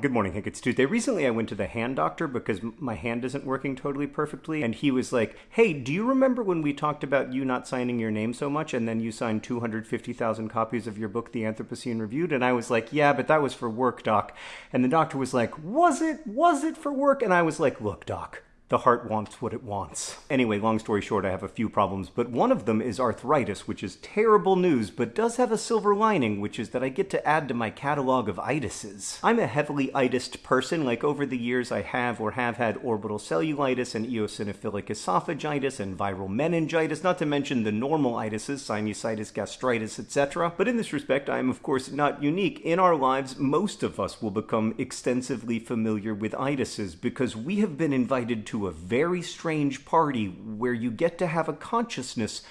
Good morning, Hank. It's Tuesday. Recently, I went to the hand doctor because my hand isn't working totally perfectly. And he was like, Hey, do you remember when we talked about you not signing your name so much and then you signed 250,000 copies of your book, The Anthropocene Reviewed? And I was like, Yeah, but that was for work, doc. And the doctor was like, Was it? Was it for work? And I was like, Look, doc, the heart wants what it wants. Anyway, long story short, I have a few problems, but one of them is arthritis, which is terrible news, but does have a silver lining, which is that I get to add to my catalog of itises. I'm a heavily itised person, like over the years I have or have had orbital cellulitis and eosinophilic esophagitis and viral meningitis, not to mention the normal itises, sinusitis, gastritis, etc. But in this respect, I am of course not unique. In our lives, most of us will become extensively familiar with itises because we have been invited to a very strange party where you get to have a consciousness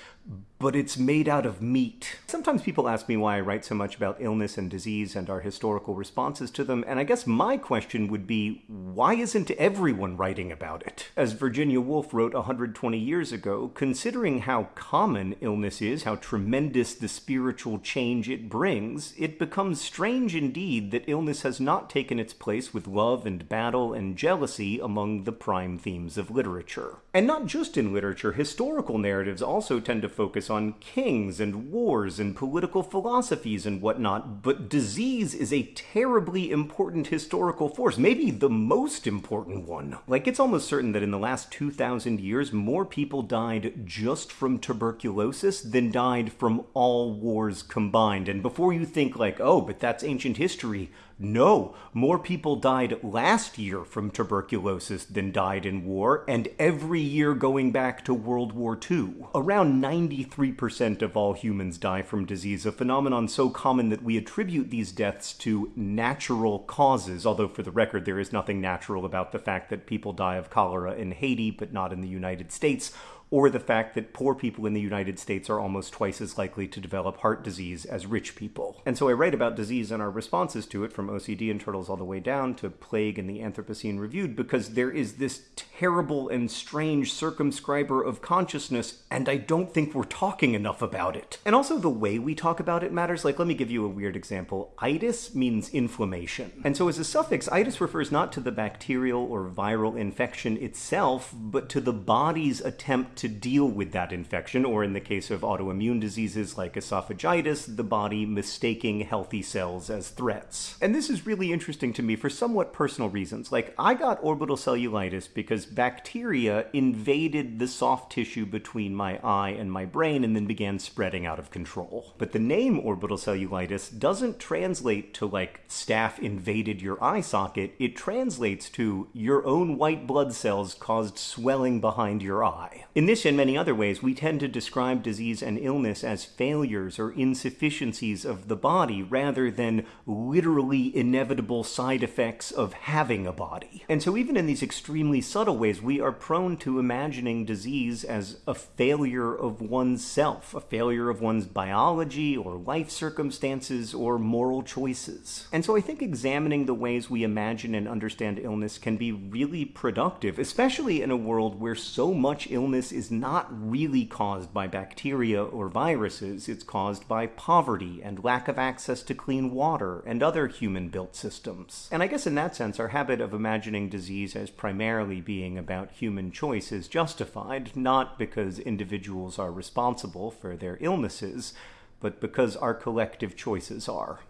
but it's made out of meat. Sometimes people ask me why I write so much about illness and disease and our historical responses to them, and I guess my question would be why isn't everyone writing about it? As Virginia Woolf wrote 120 years ago, considering how common illness is, how tremendous the spiritual change it brings, it becomes strange indeed that illness has not taken its place with love and battle and jealousy among the prime themes of literature. And not just in literature, historical narratives also tend to focus on kings and wars and political philosophies and whatnot, but disease is a terribly important historical force, maybe the most important one. Like, it's almost certain that in the last 2,000 years, more people died just from tuberculosis than died from all wars combined. And before you think, like, oh, but that's ancient history, no, more people died last year from tuberculosis than died in war, and every year going back to World War II. Around 93% of all humans die from disease, a phenomenon so common that we attribute these deaths to natural causes, although for the record there is nothing natural about the fact that people die of cholera in Haiti but not in the United States, or the fact that poor people in the United States are almost twice as likely to develop heart disease as rich people. And so I write about disease and our responses to it from OCD and turtles all the way down to plague and the Anthropocene Reviewed because there is this terrible and strange circumscriber of consciousness, and I don't think we're talking enough about it. And also the way we talk about it matters. Like, let me give you a weird example. Itis means inflammation. And so as a suffix, itis refers not to the bacterial or viral infection itself, but to the body's attempt to deal with that infection, or in the case of autoimmune diseases like esophagitis, the body mistaking healthy cells as threats. And this is really interesting to me for somewhat personal reasons. Like, I got orbital cellulitis because bacteria invaded the soft tissue between my eye and my brain and then began spreading out of control. But the name orbital cellulitis doesn't translate to like staph invaded your eye socket, it translates to your own white blood cells caused swelling behind your eye. In this and many other ways, we tend to describe disease and illness as failures or insufficiencies of the body rather than literally inevitable side effects of having a body. And so even in these extremely subtle ways, we are prone to imagining disease as a failure of oneself, a failure of one's biology or life circumstances or moral choices. And so I think examining the ways we imagine and understand illness can be really productive, especially in a world where so much illness is not really caused by bacteria or viruses, it's caused by poverty and lack of access to clean water and other human built systems. And I guess in that sense, our habit of imagining disease as primarily being about human choice is justified, not because individuals are responsible for their illnesses, but because our collective choices are.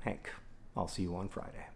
Hank, I'll see you on Friday.